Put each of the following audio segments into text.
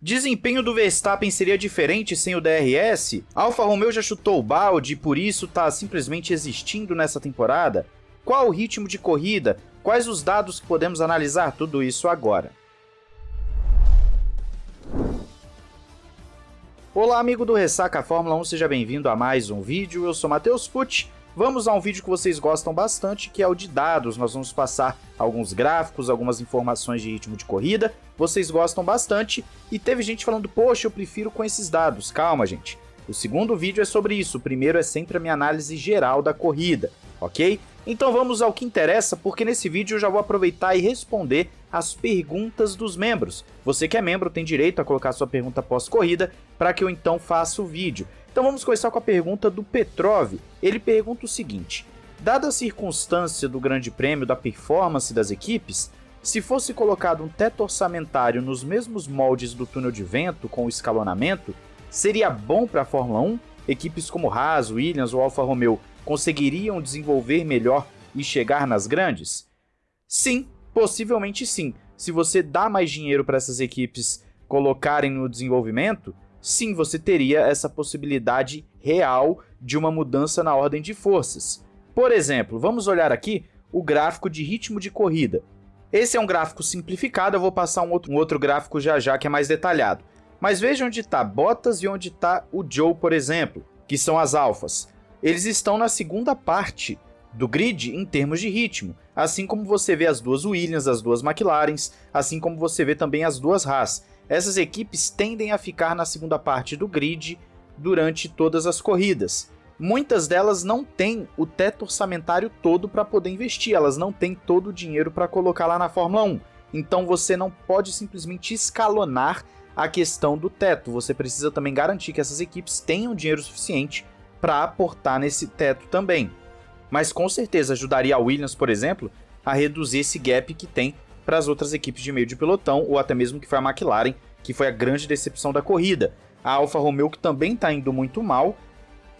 Desempenho do Verstappen seria diferente sem o DRS? Alfa Romeo já chutou o balde e por isso está simplesmente existindo nessa temporada? Qual o ritmo de corrida? Quais os dados que podemos analisar tudo isso agora? Olá amigo do Ressaca Fórmula 1, seja bem-vindo a mais um vídeo, eu sou Matheus Pucci Vamos a um vídeo que vocês gostam bastante, que é o de dados. Nós vamos passar alguns gráficos, algumas informações de ritmo de corrida. Vocês gostam bastante e teve gente falando, poxa, eu prefiro com esses dados. Calma, gente. O segundo vídeo é sobre isso, o primeiro é sempre a minha análise geral da corrida, ok? Então vamos ao que interessa, porque nesse vídeo eu já vou aproveitar e responder as perguntas dos membros. Você que é membro tem direito a colocar sua pergunta pós-corrida para que eu então faça o vídeo. Então vamos começar com a pergunta do Petrov. Ele pergunta o seguinte: Dada a circunstância do Grande Prêmio da performance das equipes, se fosse colocado um teto orçamentário nos mesmos moldes do túnel de vento com o escalonamento, seria bom para a Fórmula 1? Equipes como Haas, Williams ou Alfa Romeo conseguiriam desenvolver melhor e chegar nas grandes? Sim, possivelmente sim. Se você dá mais dinheiro para essas equipes colocarem no desenvolvimento, sim, você teria essa possibilidade real de uma mudança na ordem de forças. Por exemplo, vamos olhar aqui o gráfico de ritmo de corrida. Esse é um gráfico simplificado, eu vou passar um outro, um outro gráfico já já que é mais detalhado. Mas veja onde está Bottas e onde está o Joe, por exemplo, que são as alfas. Eles estão na segunda parte do grid em termos de ritmo, assim como você vê as duas Williams, as duas McLarens, assim como você vê também as duas Haas essas equipes tendem a ficar na segunda parte do grid durante todas as corridas. Muitas delas não têm o teto orçamentário todo para poder investir, elas não têm todo o dinheiro para colocar lá na Fórmula 1. Então você não pode simplesmente escalonar a questão do teto, você precisa também garantir que essas equipes tenham dinheiro suficiente para aportar nesse teto também. Mas com certeza ajudaria a Williams, por exemplo, a reduzir esse gap que tem para as outras equipes de meio de pelotão, ou até mesmo que foi a McLaren, que foi a grande decepção da corrida. A Alfa Romeo que também está indo muito mal.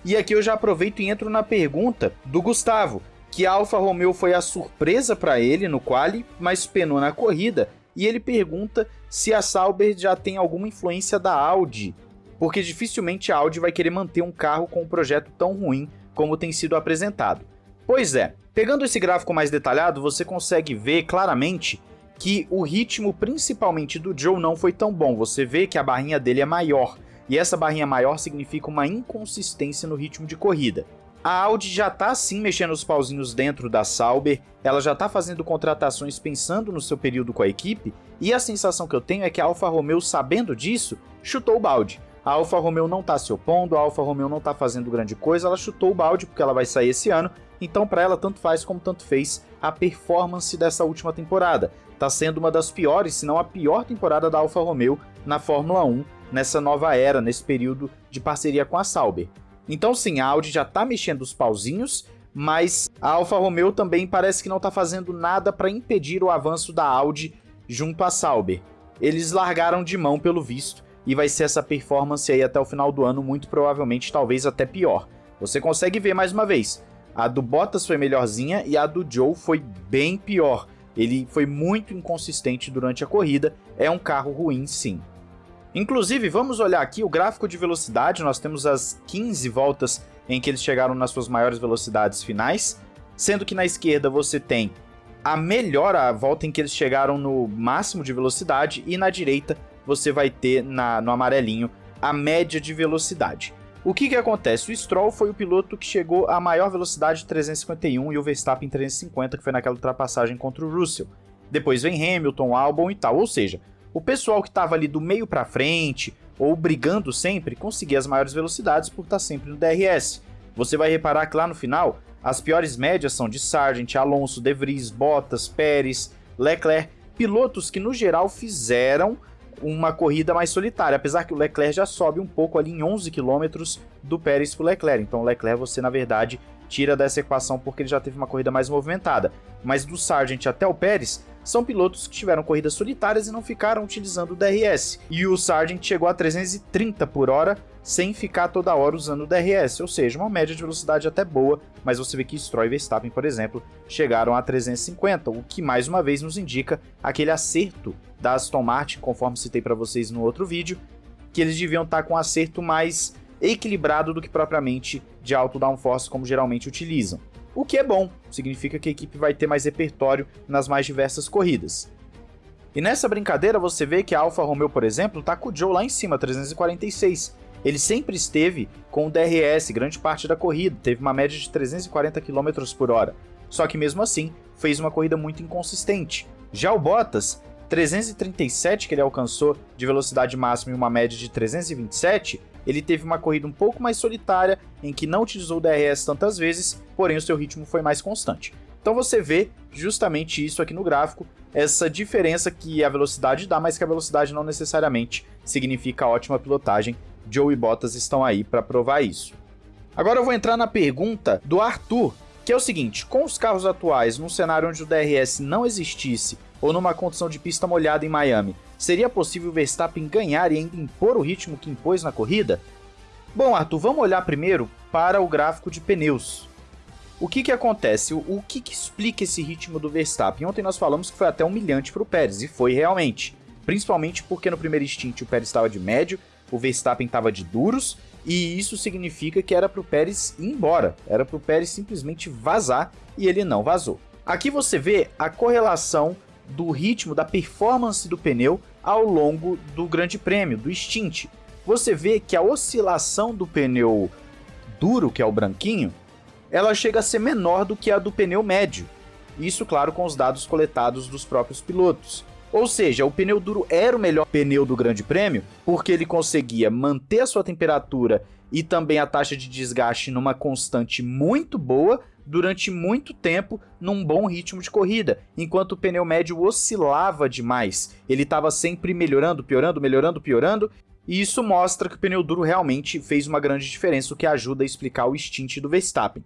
E aqui eu já aproveito e entro na pergunta do Gustavo, que a Alfa Romeo foi a surpresa para ele no quali, mas penou na corrida, e ele pergunta se a Sauber já tem alguma influência da Audi, porque dificilmente a Audi vai querer manter um carro com um projeto tão ruim como tem sido apresentado. Pois é, pegando esse gráfico mais detalhado, você consegue ver claramente que o ritmo, principalmente do Joe, não foi tão bom. Você vê que a barrinha dele é maior, e essa barrinha maior significa uma inconsistência no ritmo de corrida. A Audi já está sim mexendo os pauzinhos dentro da Sauber, ela já está fazendo contratações pensando no seu período com a equipe, e a sensação que eu tenho é que a Alfa Romeo, sabendo disso, chutou o balde. A Alfa Romeo não está se opondo, a Alfa Romeo não está fazendo grande coisa, ela chutou o balde porque ela vai sair esse ano, então para ela tanto faz como tanto fez a performance dessa última temporada está sendo uma das piores, se não a pior temporada da Alfa Romeo na Fórmula 1 nessa nova era, nesse período de parceria com a Sauber. Então sim, a Audi já está mexendo os pauzinhos, mas a Alfa Romeo também parece que não está fazendo nada para impedir o avanço da Audi junto à Sauber. Eles largaram de mão pelo visto e vai ser essa performance aí até o final do ano, muito provavelmente talvez até pior. Você consegue ver mais uma vez, a do Bottas foi melhorzinha e a do Joe foi bem pior. Ele foi muito inconsistente durante a corrida, é um carro ruim sim. Inclusive, vamos olhar aqui o gráfico de velocidade, nós temos as 15 voltas em que eles chegaram nas suas maiores velocidades finais, sendo que na esquerda você tem a melhor a volta em que eles chegaram no máximo de velocidade e na direita você vai ter na, no amarelinho a média de velocidade. O que, que acontece? O Stroll foi o piloto que chegou a maior velocidade de 351 e o Verstappen 350, que foi naquela ultrapassagem contra o Russell. Depois vem Hamilton, Albon e tal. Ou seja, o pessoal que estava ali do meio para frente ou brigando sempre conseguia as maiores velocidades por estar sempre no DRS. Você vai reparar que lá no final as piores médias são de Sargent, Alonso, De Vries, Bottas, Pérez, Leclerc, pilotos que no geral fizeram uma corrida mais solitária, apesar que o Leclerc já sobe um pouco ali em 11 km do Pérez para o Leclerc. Então o Leclerc você na verdade tira dessa equação porque ele já teve uma corrida mais movimentada. Mas do Sargent até o Pérez são pilotos que tiveram corridas solitárias e não ficaram utilizando o DRS. E o Sargent chegou a 330 por hora sem ficar toda hora usando o DRS, ou seja, uma média de velocidade até boa, mas você vê que Stroll e Verstappen, por exemplo, chegaram a 350, o que mais uma vez nos indica aquele acerto da Aston Martin, conforme citei para vocês no outro vídeo, que eles deviam estar tá com um acerto mais equilibrado do que propriamente de alto downforce como geralmente utilizam. O que é bom, significa que a equipe vai ter mais repertório nas mais diversas corridas. E nessa brincadeira você vê que a Alfa Romeo, por exemplo, tá com o Joe lá em cima, 346, ele sempre esteve com o DRS grande parte da corrida, teve uma média de 340 km por hora. Só que mesmo assim, fez uma corrida muito inconsistente. Já o Bottas, 337 que ele alcançou de velocidade máxima e uma média de 327, ele teve uma corrida um pouco mais solitária, em que não utilizou o DRS tantas vezes, porém o seu ritmo foi mais constante. Então você vê justamente isso aqui no gráfico, essa diferença que a velocidade dá, mas que a velocidade não necessariamente significa ótima pilotagem, Joe e Bottas estão aí para provar isso. Agora eu vou entrar na pergunta do Arthur, que é o seguinte: com os carros atuais, num cenário onde o DRS não existisse, ou numa condição de pista molhada em Miami, seria possível Verstappen ganhar e ainda impor o ritmo que impôs na corrida? Bom, Arthur, vamos olhar primeiro para o gráfico de pneus. O que que acontece? O, o que que explica esse ritmo do Verstappen? Ontem nós falamos que foi até humilhante para o Pérez, e foi realmente. Principalmente porque no primeiro stint o Pérez estava de médio, o Verstappen estava de duros, e isso significa que era para o Pérez ir embora, era para o Pérez simplesmente vazar, e ele não vazou. Aqui você vê a correlação do ritmo, da performance do pneu ao longo do Grande Prêmio, do stint. Você vê que a oscilação do pneu duro, que é o branquinho, ela chega a ser menor do que a do pneu médio. Isso, claro, com os dados coletados dos próprios pilotos. Ou seja, o pneu duro era o melhor pneu do Grande Prêmio porque ele conseguia manter a sua temperatura e também a taxa de desgaste numa constante muito boa durante muito tempo num bom ritmo de corrida, enquanto o pneu médio oscilava demais. Ele estava sempre melhorando, piorando, melhorando, piorando, e isso mostra que o pneu duro realmente fez uma grande diferença, o que ajuda a explicar o stint do Verstappen.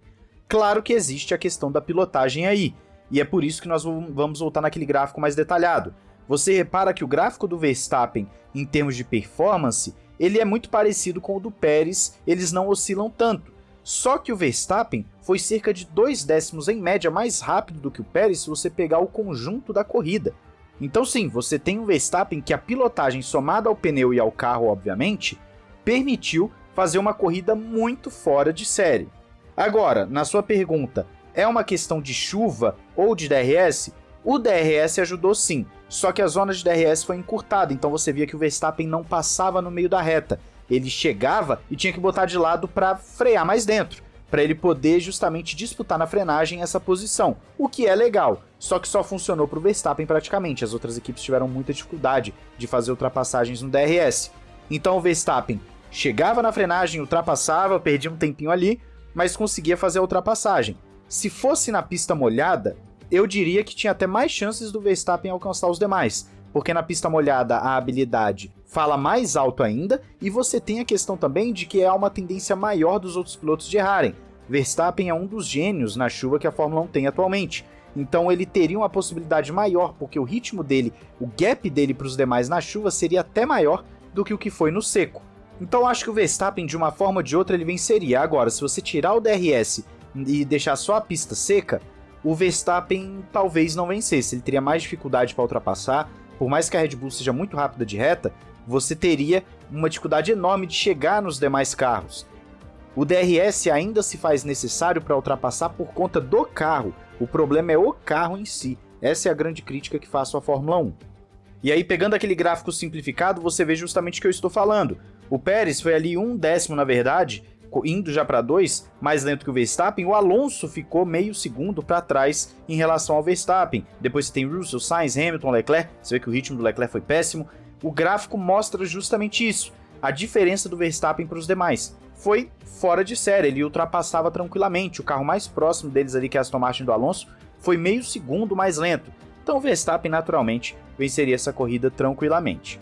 Claro que existe a questão da pilotagem aí, e é por isso que nós vamos voltar naquele gráfico mais detalhado. Você repara que o gráfico do Verstappen, em termos de performance, ele é muito parecido com o do Pérez, eles não oscilam tanto. Só que o Verstappen foi cerca de dois décimos em média mais rápido do que o Pérez se você pegar o conjunto da corrida. Então sim, você tem um Verstappen que a pilotagem somada ao pneu e ao carro, obviamente, permitiu fazer uma corrida muito fora de série. Agora, na sua pergunta, é uma questão de chuva ou de DRS? O DRS ajudou sim, só que a zona de DRS foi encurtada, então você via que o Verstappen não passava no meio da reta. Ele chegava e tinha que botar de lado para frear mais dentro, para ele poder justamente disputar na frenagem essa posição, o que é legal. Só que só funcionou para o Verstappen praticamente, as outras equipes tiveram muita dificuldade de fazer ultrapassagens no DRS. Então o Verstappen chegava na frenagem, ultrapassava, perdia um tempinho ali, mas conseguia fazer a ultrapassagem. Se fosse na pista molhada, eu diria que tinha até mais chances do Verstappen alcançar os demais, porque na pista molhada a habilidade fala mais alto ainda, e você tem a questão também de que há uma tendência maior dos outros pilotos de errarem. Verstappen é um dos gênios na chuva que a Fórmula 1 tem atualmente. Então ele teria uma possibilidade maior, porque o ritmo dele, o gap dele para os demais na chuva seria até maior do que o que foi no seco. Então acho que o Verstappen, de uma forma ou de outra, ele venceria. Agora, se você tirar o DRS e deixar só a pista seca, o Verstappen talvez não vencesse, ele teria mais dificuldade para ultrapassar. Por mais que a Red Bull seja muito rápida de reta, você teria uma dificuldade enorme de chegar nos demais carros. O DRS ainda se faz necessário para ultrapassar por conta do carro. O problema é o carro em si. Essa é a grande crítica que faço à Fórmula 1. E aí, pegando aquele gráfico simplificado, você vê justamente o que eu estou falando. O Pérez foi ali um décimo, na verdade, indo já para dois, mais lento que o Verstappen, o Alonso ficou meio segundo para trás em relação ao Verstappen. Depois você tem Russell, Sainz, Hamilton, Leclerc, você vê que o ritmo do Leclerc foi péssimo. O gráfico mostra justamente isso, a diferença do Verstappen para os demais. Foi fora de série, ele ultrapassava tranquilamente, o carro mais próximo deles ali, que é a Aston Martin do Alonso, foi meio segundo mais lento. Então o Verstappen naturalmente venceria essa corrida tranquilamente.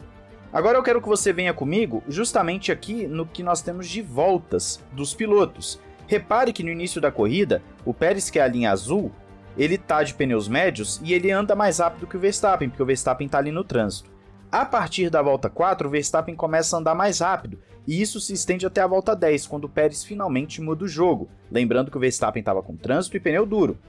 Agora eu quero que você venha comigo justamente aqui no que nós temos de voltas dos pilotos. Repare que no início da corrida, o Pérez, que é a linha azul, ele tá de pneus médios e ele anda mais rápido que o Verstappen, porque o Verstappen tá ali no trânsito. A partir da volta 4, o Verstappen começa a andar mais rápido, e isso se estende até a volta 10, quando o Pérez finalmente muda o jogo, lembrando que o Verstappen estava com trânsito e pneu duro.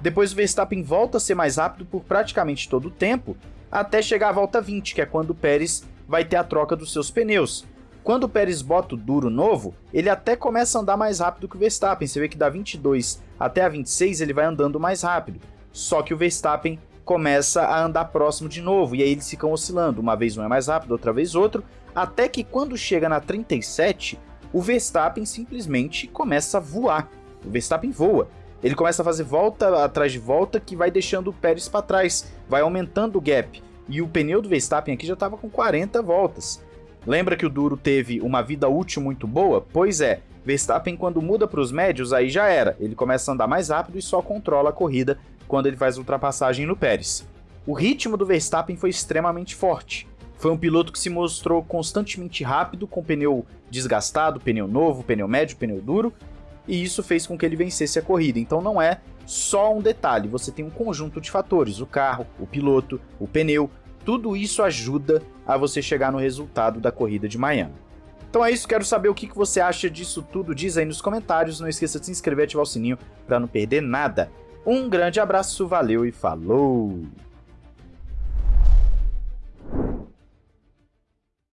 Depois o Verstappen volta a ser mais rápido por praticamente todo o tempo, até chegar à volta 20, que é quando o Pérez vai ter a troca dos seus pneus. Quando o Pérez bota o duro novo, ele até começa a andar mais rápido que o Verstappen. Você vê que da 22 até a 26 ele vai andando mais rápido. Só que o Verstappen começa a andar próximo de novo, e aí eles ficam oscilando. Uma vez um é mais rápido, outra vez outro, até que quando chega na 37, o Verstappen simplesmente começa a voar. O Verstappen voa. Ele começa a fazer volta atrás de volta que vai deixando o Pérez para trás, vai aumentando o gap. E o pneu do Verstappen aqui já estava com 40 voltas. Lembra que o duro teve uma vida útil muito boa? Pois é, Verstappen quando muda para os médios aí já era, ele começa a andar mais rápido e só controla a corrida quando ele faz ultrapassagem no Pérez. O ritmo do Verstappen foi extremamente forte. Foi um piloto que se mostrou constantemente rápido, com pneu desgastado, pneu novo, pneu médio, pneu duro, e isso fez com que ele vencesse a corrida. Então não é só um detalhe, você tem um conjunto de fatores: o carro, o piloto, o pneu, tudo isso ajuda a você chegar no resultado da corrida de Miami. Então é isso, quero saber o que você acha disso tudo, diz aí nos comentários, não esqueça de se inscrever e ativar o sininho para não perder nada. Um grande abraço, valeu e falou!